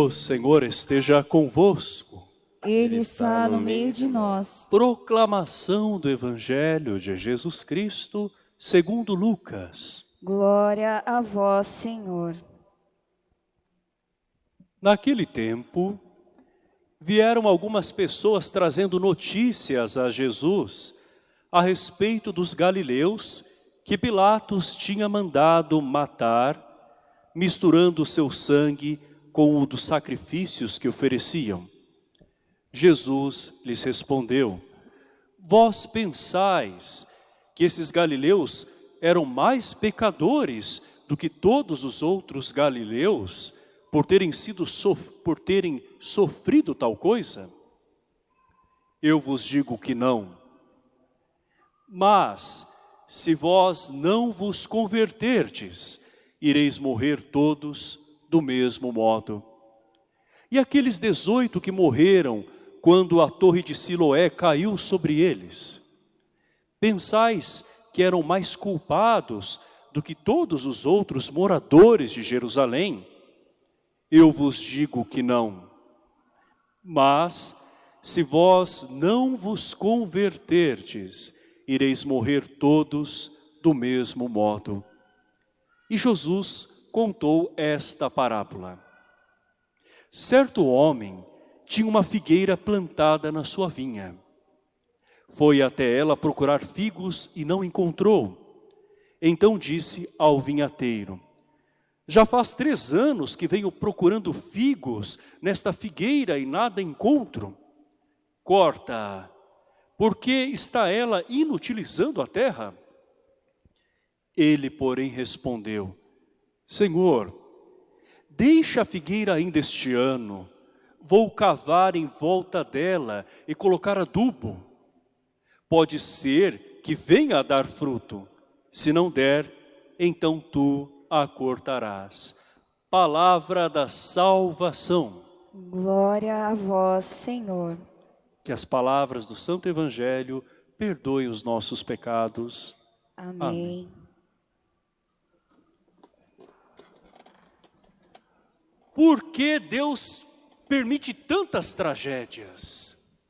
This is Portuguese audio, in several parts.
O Senhor esteja convosco. Ele está no meio de nós. Proclamação do Evangelho de Jesus Cristo, segundo Lucas. Glória a vós, Senhor. Naquele tempo, vieram algumas pessoas trazendo notícias a Jesus a respeito dos galileus que Pilatos tinha mandado matar, misturando seu sangue com o dos sacrifícios que ofereciam. Jesus lhes respondeu, Vós pensais que esses galileus eram mais pecadores do que todos os outros galileus por terem sido por terem sofrido tal coisa? Eu vos digo que não. Mas se vós não vos converterdes, ireis morrer todos do mesmo modo. E aqueles dezoito que morreram quando a torre de Siloé caiu sobre eles, pensais que eram mais culpados do que todos os outros moradores de Jerusalém? Eu vos digo que não. Mas, se vós não vos converterdes, ireis morrer todos do mesmo modo. E Jesus contou esta parábola. Certo homem tinha uma figueira plantada na sua vinha. Foi até ela procurar figos e não encontrou. Então disse ao vinhateiro, já faz três anos que venho procurando figos nesta figueira e nada encontro. Corta, porque está ela inutilizando a terra? Ele, porém, respondeu, Senhor, deixa a figueira ainda este ano, vou cavar em volta dela e colocar adubo. Pode ser que venha a dar fruto, se não der, então tu a cortarás. Palavra da salvação. Glória a vós, Senhor. Que as palavras do Santo Evangelho perdoem os nossos pecados. Amém. Amém. Por que Deus permite tantas tragédias?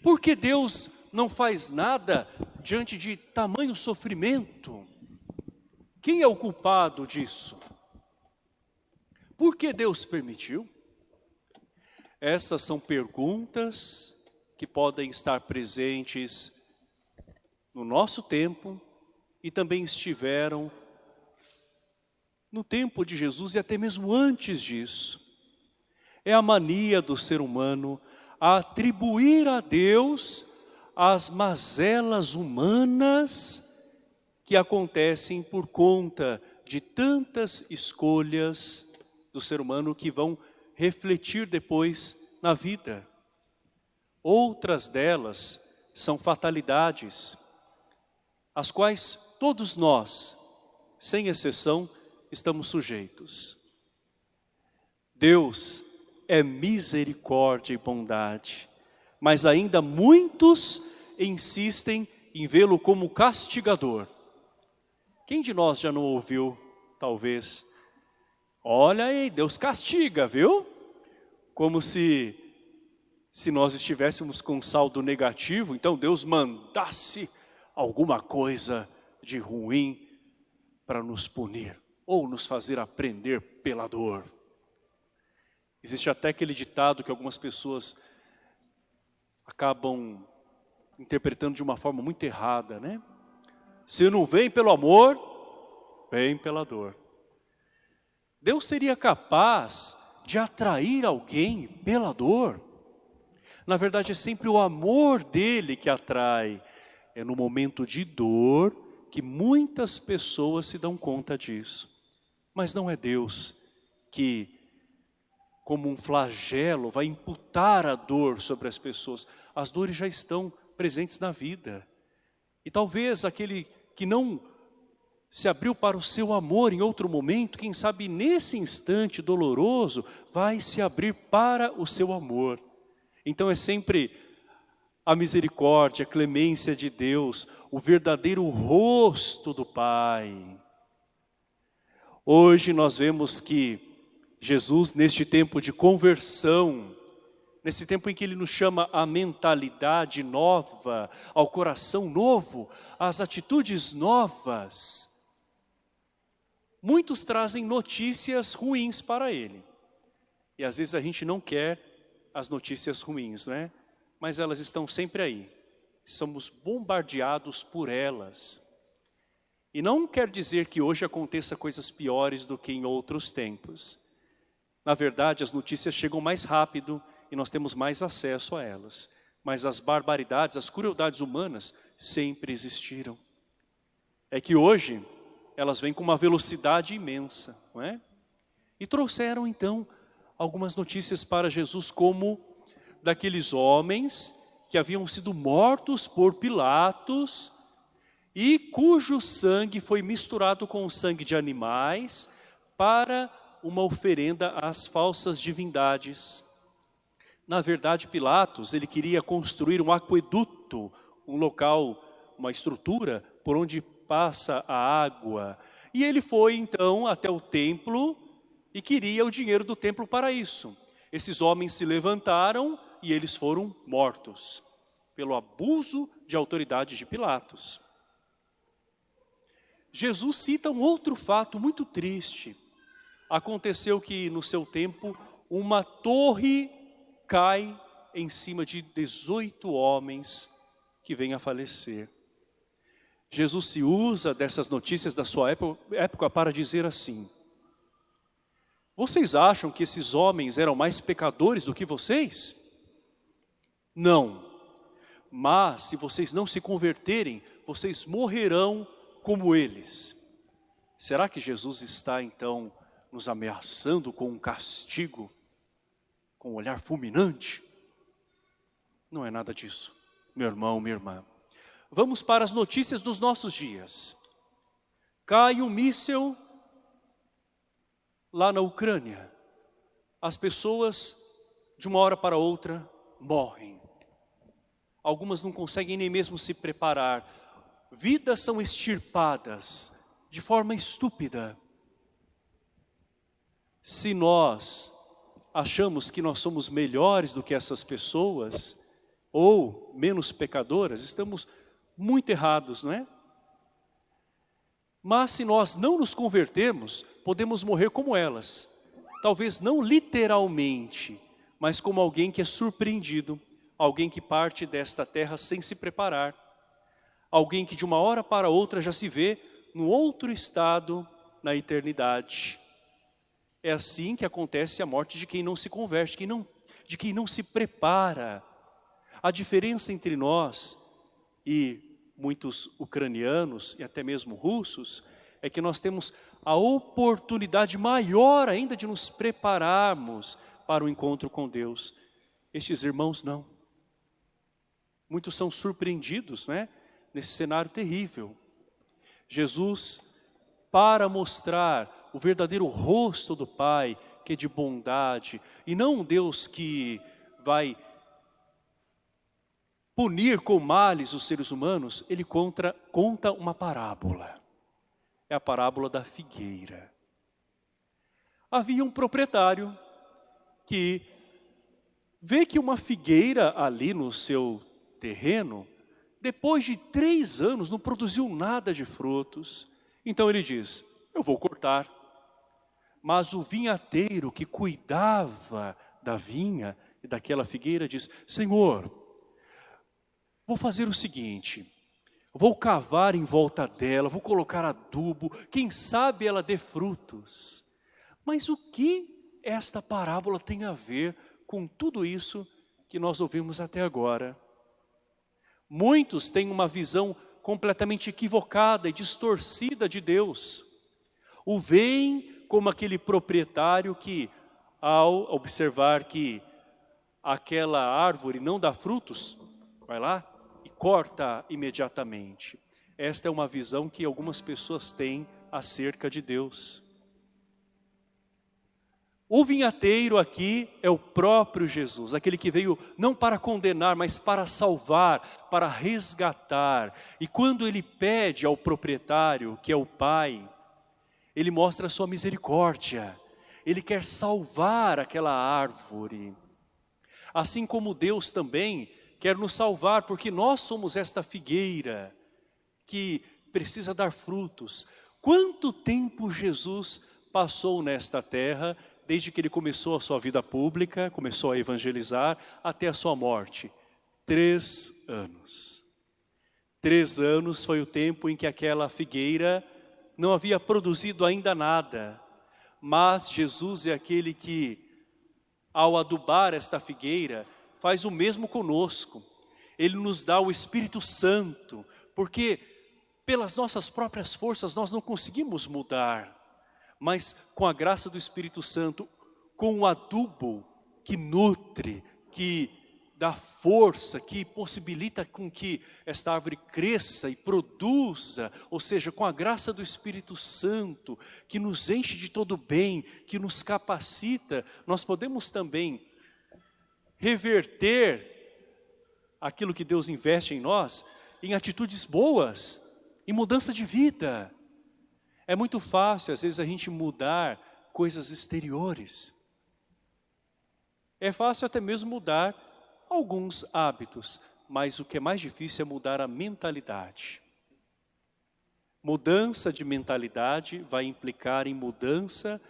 Por que Deus não faz nada diante de tamanho sofrimento? Quem é o culpado disso? Por que Deus permitiu? Essas são perguntas que podem estar presentes no nosso tempo e também estiveram no tempo de Jesus e até mesmo antes disso. É a mania do ser humano a atribuir a Deus as mazelas humanas que acontecem por conta de tantas escolhas do ser humano que vão refletir depois na vida. Outras delas são fatalidades, às quais todos nós, sem exceção, estamos sujeitos. Deus é misericórdia e bondade, mas ainda muitos insistem em vê-lo como castigador. Quem de nós já não ouviu, talvez, olha aí, Deus castiga, viu? Como se, se nós estivéssemos com saldo negativo, então Deus mandasse alguma coisa de ruim para nos punir ou nos fazer aprender pela dor. Existe até aquele ditado que algumas pessoas acabam interpretando de uma forma muito errada, né? Se não vem pelo amor, vem pela dor. Deus seria capaz de atrair alguém pela dor? Na verdade, é sempre o amor dele que atrai. É no momento de dor que muitas pessoas se dão conta disso. Mas não é Deus que, como um flagelo, vai imputar a dor sobre as pessoas. As dores já estão presentes na vida. E talvez aquele que não se abriu para o seu amor em outro momento, quem sabe nesse instante doloroso, vai se abrir para o seu amor. Então é sempre a misericórdia, a clemência de Deus, o verdadeiro rosto do Pai. Hoje nós vemos que Jesus, neste tempo de conversão, nesse tempo em que Ele nos chama a mentalidade nova, ao coração novo, às atitudes novas, muitos trazem notícias ruins para Ele. E às vezes a gente não quer as notícias ruins, não é? Mas elas estão sempre aí. Somos bombardeados por elas. E não quer dizer que hoje aconteça coisas piores do que em outros tempos. Na verdade, as notícias chegam mais rápido e nós temos mais acesso a elas. Mas as barbaridades, as crueldades humanas sempre existiram. É que hoje elas vêm com uma velocidade imensa, não é? E trouxeram então algumas notícias para Jesus como daqueles homens que haviam sido mortos por Pilatos e cujo sangue foi misturado com o sangue de animais para uma oferenda às falsas divindades. Na verdade, Pilatos, ele queria construir um aqueduto, um local, uma estrutura por onde passa a água. E ele foi então até o templo e queria o dinheiro do templo para isso. Esses homens se levantaram e eles foram mortos pelo abuso de autoridade de Pilatos. Jesus cita um outro fato muito triste. Aconteceu que no seu tempo uma torre cai em cima de 18 homens que vêm a falecer. Jesus se usa dessas notícias da sua época para dizer assim, vocês acham que esses homens eram mais pecadores do que vocês? Não. Mas se vocês não se converterem, vocês morrerão como eles. Será que Jesus está então nos ameaçando com um castigo, com um olhar fulminante? Não é nada disso, meu irmão, minha irmã. Vamos para as notícias dos nossos dias. Cai um míssel lá na Ucrânia, as pessoas de uma hora para outra morrem. Algumas não conseguem nem mesmo se preparar. Vidas são extirpadas de forma estúpida. Se nós achamos que nós somos melhores do que essas pessoas, ou menos pecadoras, estamos muito errados, não é? Mas se nós não nos convertermos, podemos morrer como elas. Talvez não literalmente, mas como alguém que é surpreendido, alguém que parte desta terra sem se preparar, alguém que de uma hora para outra já se vê no outro estado na eternidade. É assim que acontece a morte de quem não se converte, quem não, de quem não se prepara. A diferença entre nós e muitos ucranianos e até mesmo russos, é que nós temos a oportunidade maior ainda de nos prepararmos para o encontro com Deus. Estes irmãos não. Muitos são surpreendidos né, nesse cenário terrível. Jesus, para mostrar o verdadeiro rosto do Pai, que é de bondade, e não um Deus que vai punir com males os seres humanos, ele conta, conta uma parábola. É a parábola da figueira. Havia um proprietário que vê que uma figueira ali no seu terreno, depois de três anos não produziu nada de frutos. Então ele diz, eu vou cortar. Mas o vinhateiro que cuidava da vinha e daquela figueira diz, Senhor, Vou fazer o seguinte, vou cavar em volta dela, vou colocar adubo, quem sabe ela dê frutos. Mas o que esta parábola tem a ver com tudo isso que nós ouvimos até agora? Muitos têm uma visão completamente equivocada e distorcida de Deus. O veem como aquele proprietário que, ao observar que aquela árvore não dá frutos, vai lá, e corta imediatamente. Esta é uma visão que algumas pessoas têm acerca de Deus. O vinhateiro aqui é o próprio Jesus, aquele que veio não para condenar, mas para salvar, para resgatar. E quando ele pede ao proprietário, que é o pai, ele mostra a sua misericórdia. Ele quer salvar aquela árvore. Assim como Deus também quer nos salvar, porque nós somos esta figueira que precisa dar frutos. Quanto tempo Jesus passou nesta terra, desde que ele começou a sua vida pública, começou a evangelizar, até a sua morte? Três anos. Três anos foi o tempo em que aquela figueira não havia produzido ainda nada. Mas Jesus é aquele que, ao adubar esta figueira, faz o mesmo conosco. Ele nos dá o Espírito Santo, porque pelas nossas próprias forças nós não conseguimos mudar, mas com a graça do Espírito Santo, com o adubo que nutre, que dá força, que possibilita com que esta árvore cresça e produza, ou seja, com a graça do Espírito Santo, que nos enche de todo bem, que nos capacita, nós podemos também reverter aquilo que Deus investe em nós em atitudes boas, em mudança de vida. É muito fácil, às vezes, a gente mudar coisas exteriores. É fácil até mesmo mudar alguns hábitos, mas o que é mais difícil é mudar a mentalidade. Mudança de mentalidade vai implicar em mudança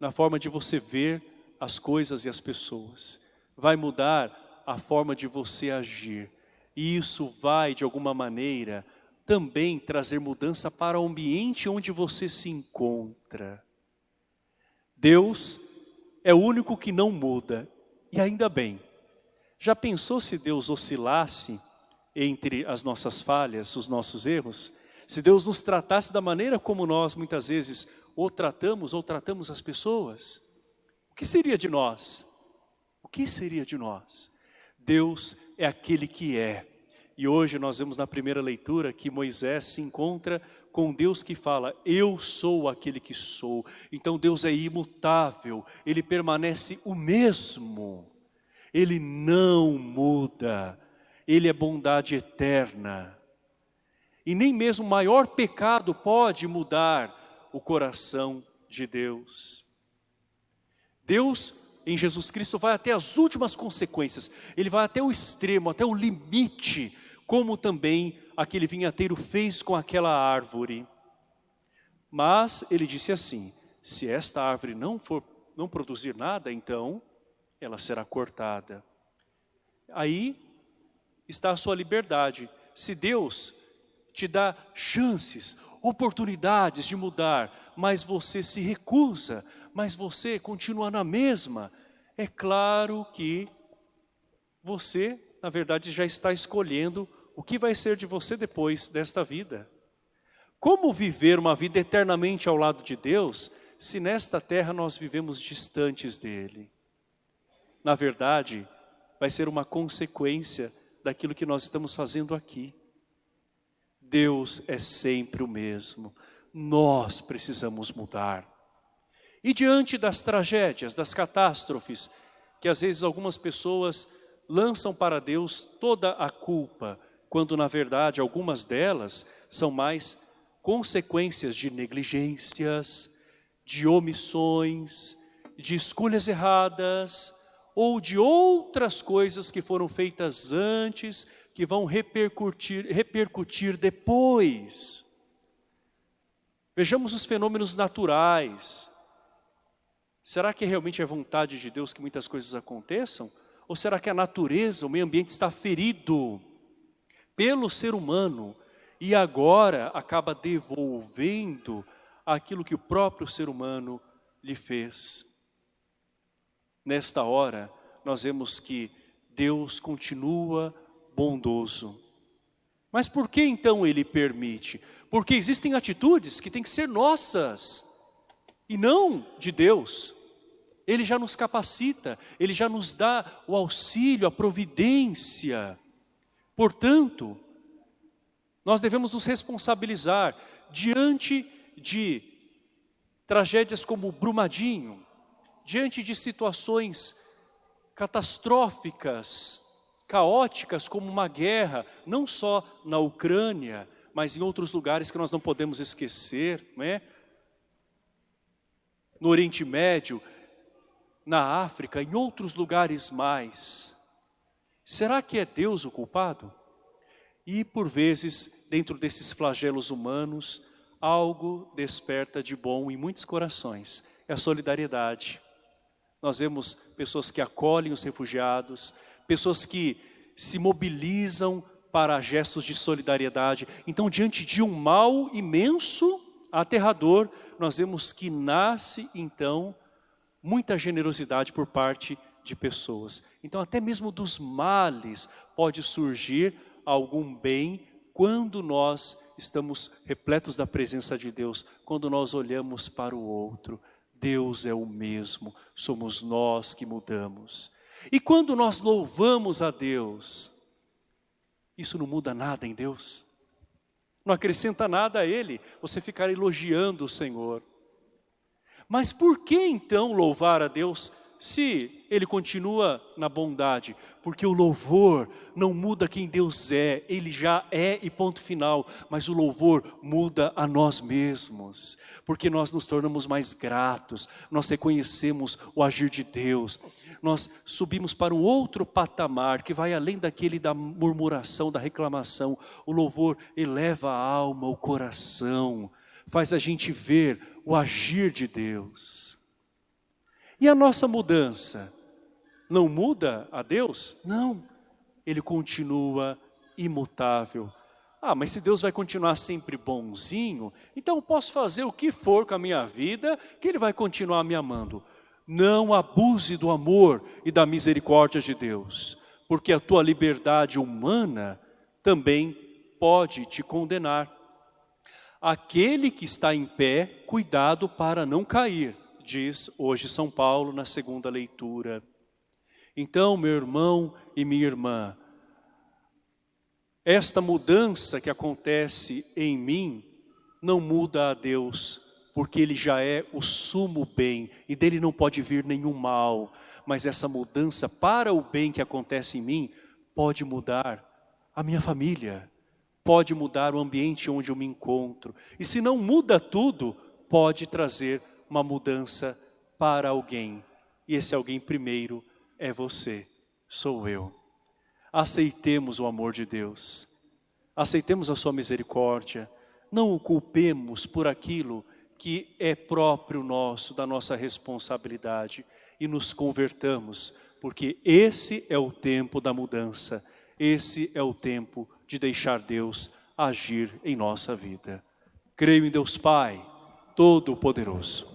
na forma de você ver as coisas e as pessoas. Vai mudar a forma de você agir. E isso vai, de alguma maneira, também trazer mudança para o ambiente onde você se encontra. Deus é o único que não muda, e ainda bem. Já pensou se Deus oscilasse entre as nossas falhas, os nossos erros? Se Deus nos tratasse da maneira como nós muitas vezes ou tratamos ou tratamos as pessoas? O que seria de nós? O que seria de nós? Deus é aquele que é. E hoje nós vemos na primeira leitura que Moisés se encontra com Deus que fala, eu sou aquele que sou. Então Deus é imutável, Ele permanece o mesmo. Ele não muda, Ele é bondade eterna. E nem mesmo o maior pecado pode mudar o coração de Deus. Deus, em Jesus Cristo, vai até as últimas consequências. Ele vai até o extremo, até o limite, como também aquele vinhateiro fez com aquela árvore. Mas ele disse assim, se esta árvore não for não produzir nada, então ela será cortada. Aí está a sua liberdade. Se Deus te dá chances, oportunidades de mudar, mas você se recusa, mas você continua na mesma, é claro que você, na verdade, já está escolhendo o que vai ser de você depois desta vida. Como viver uma vida eternamente ao lado de Deus, se nesta terra nós vivemos distantes dEle? na verdade, vai ser uma consequência daquilo que nós estamos fazendo aqui. Deus é sempre o mesmo. Nós precisamos mudar. E diante das tragédias, das catástrofes, que às vezes algumas pessoas lançam para Deus toda a culpa, quando na verdade algumas delas são mais consequências de negligências, de omissões, de escolhas erradas, ou de outras coisas que foram feitas antes, que vão repercutir, repercutir depois. Vejamos os fenômenos naturais. Será que realmente é vontade de Deus que muitas coisas aconteçam? Ou será que a natureza, o meio ambiente está ferido pelo ser humano e agora acaba devolvendo aquilo que o próprio ser humano lhe fez? Nesta hora, nós vemos que Deus continua bondoso. Mas por que então Ele permite? Porque existem atitudes que têm que ser nossas e não de Deus. Ele já nos capacita, Ele já nos dá o auxílio, a providência. Portanto, nós devemos nos responsabilizar diante de tragédias como Brumadinho, diante de situações catastróficas, caóticas, como uma guerra, não só na Ucrânia, mas em outros lugares que nós não podemos esquecer, não é? no Oriente Médio, na África, em outros lugares mais. Será que é Deus o culpado? E por vezes, dentro desses flagelos humanos, algo desperta de bom em muitos corações. É a solidariedade. Nós vemos pessoas que acolhem os refugiados, pessoas que se mobilizam para gestos de solidariedade. Então, diante de um mal imenso, aterrador, nós vemos que nasce, então, muita generosidade por parte de pessoas. Então, até mesmo dos males pode surgir algum bem quando nós estamos repletos da presença de Deus, quando nós olhamos para o outro. Deus é o mesmo, somos nós que mudamos. E quando nós louvamos a Deus, isso não muda nada em Deus. Não acrescenta nada a Ele, você ficar elogiando o Senhor. Mas por que então louvar a Deus se Ele continua na bondade? Porque o louvor não muda quem Deus é, Ele já é e ponto final. Mas o louvor muda a nós mesmos, porque nós nos tornamos mais gratos, nós reconhecemos o agir de Deus nós subimos para um outro patamar que vai além daquele da murmuração, da reclamação. O louvor eleva a alma, o coração, faz a gente ver o agir de Deus. E a nossa mudança não muda a Deus? Não, Ele continua imutável. Ah, mas se Deus vai continuar sempre bonzinho, então eu posso fazer o que for com a minha vida, que Ele vai continuar me amando. Não abuse do amor e da misericórdia de Deus, porque a tua liberdade humana também pode te condenar. Aquele que está em pé, cuidado para não cair, diz hoje São Paulo na segunda leitura. Então, meu irmão e minha irmã, esta mudança que acontece em mim não muda a Deus, porque Ele já é o sumo bem e dele não pode vir nenhum mal. Mas essa mudança para o bem que acontece em mim pode mudar a minha família, pode mudar o ambiente onde eu me encontro. E se não muda tudo, pode trazer uma mudança para alguém. E esse alguém primeiro é você, sou eu. Aceitemos o amor de Deus, aceitemos a sua misericórdia, não o culpemos por aquilo que é próprio nosso, da nossa responsabilidade e nos convertamos, porque esse é o tempo da mudança, esse é o tempo de deixar Deus agir em nossa vida. Creio em Deus Pai, Todo-Poderoso.